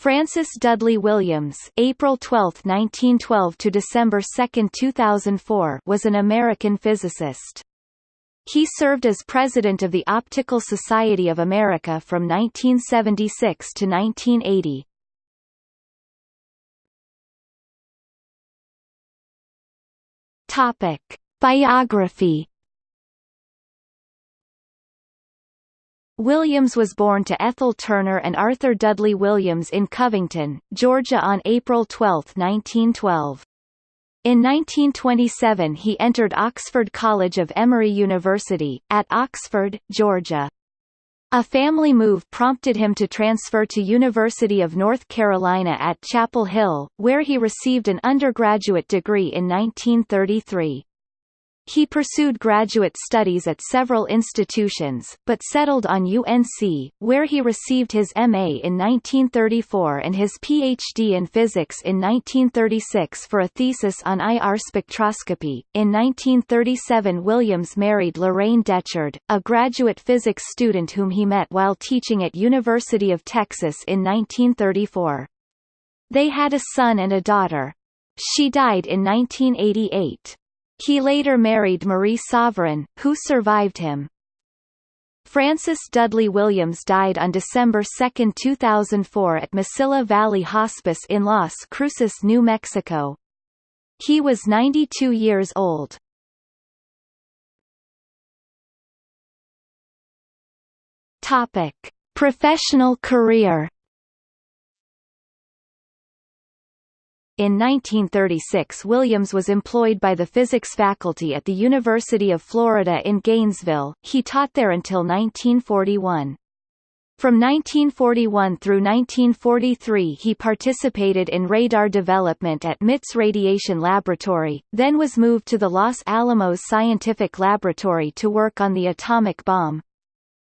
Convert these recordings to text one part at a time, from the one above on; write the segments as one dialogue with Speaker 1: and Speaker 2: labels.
Speaker 1: Francis Dudley Williams April 12, 1912 to December 2, 2004 was an American physicist. He served as president of the Optical Society of America from 1976 to 1980. Topic: Biography Williams was born to Ethel Turner and Arthur Dudley Williams in Covington, Georgia on April 12, 1912. In 1927 he entered Oxford College of Emory University, at Oxford, Georgia. A family move prompted him to transfer to University of North Carolina at Chapel Hill, where he received an undergraduate degree in 1933. He pursued graduate studies at several institutions, but settled on UNC, where he received his MA in 1934 and his PhD in physics in 1936 for a thesis on IR spectroscopy. In 1937 Williams married Lorraine Detchard, a graduate physics student whom he met while teaching at University of Texas in 1934. They had a son and a daughter. She died in 1988. He later married Marie Sovereign, who survived him. Francis Dudley Williams died on December 2, 2004 at Mesilla Valley Hospice in Las Cruces, New Mexico. He was 92 years old. Topic: Professional career In 1936 Williams was employed by the physics faculty at the University of Florida in Gainesville, he taught there until 1941. From 1941 through 1943 he participated in radar development at MIT's Radiation Laboratory, then was moved to the Los Alamos Scientific Laboratory to work on the atomic bomb.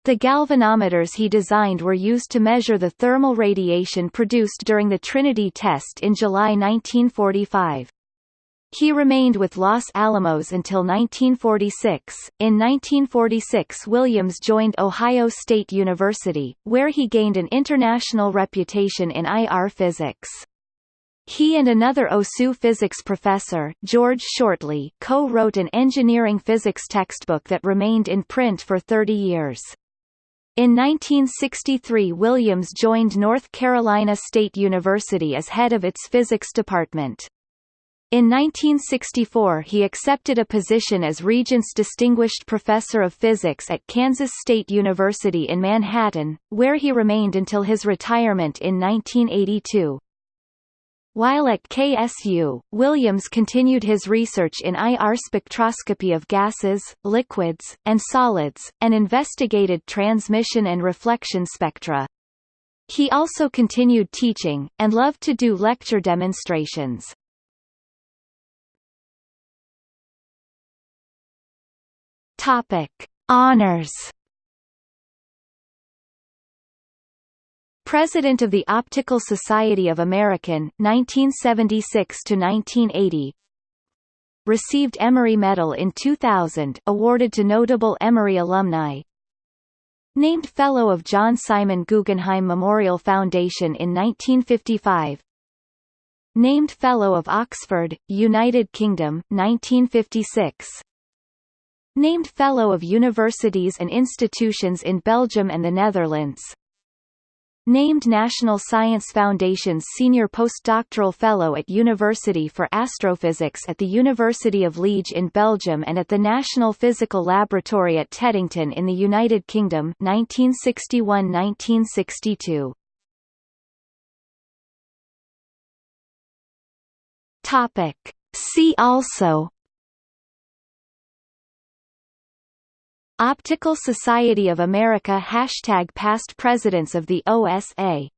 Speaker 1: The galvanometers he designed were used to measure the thermal radiation produced during the Trinity test in July 1945. He remained with Los Alamos until 1946. In 1946 Williams joined Ohio State University, where he gained an international reputation in IR physics. He and another OSU physics professor, George Shortley, co-wrote an engineering physics textbook that remained in print for 30 years. In 1963 Williams joined North Carolina State University as head of its physics department. In 1964 he accepted a position as Regents Distinguished Professor of Physics at Kansas State University in Manhattan, where he remained until his retirement in 1982. While at KSU, Williams continued his research in IR spectroscopy of gases, liquids, and solids, and investigated transmission and reflection spectra. He also continued teaching, and loved to do lecture demonstrations. Topic. Honors President of the Optical Society of American 1976 to 1980 Received Emory Medal in 2000 awarded to notable Emory alumni. Named Fellow of John Simon Guggenheim Memorial Foundation in 1955 Named Fellow of Oxford, United Kingdom 1956 Named Fellow of Universities and Institutions in Belgium and the Netherlands Named National Science Foundation's Senior Postdoctoral Fellow at University for Astrophysics at the University of Liege in Belgium and at the National Physical Laboratory at Teddington in the United Kingdom 1961–1962. Topic. See also Optical Society of America Hashtag Past Presidents of the OSA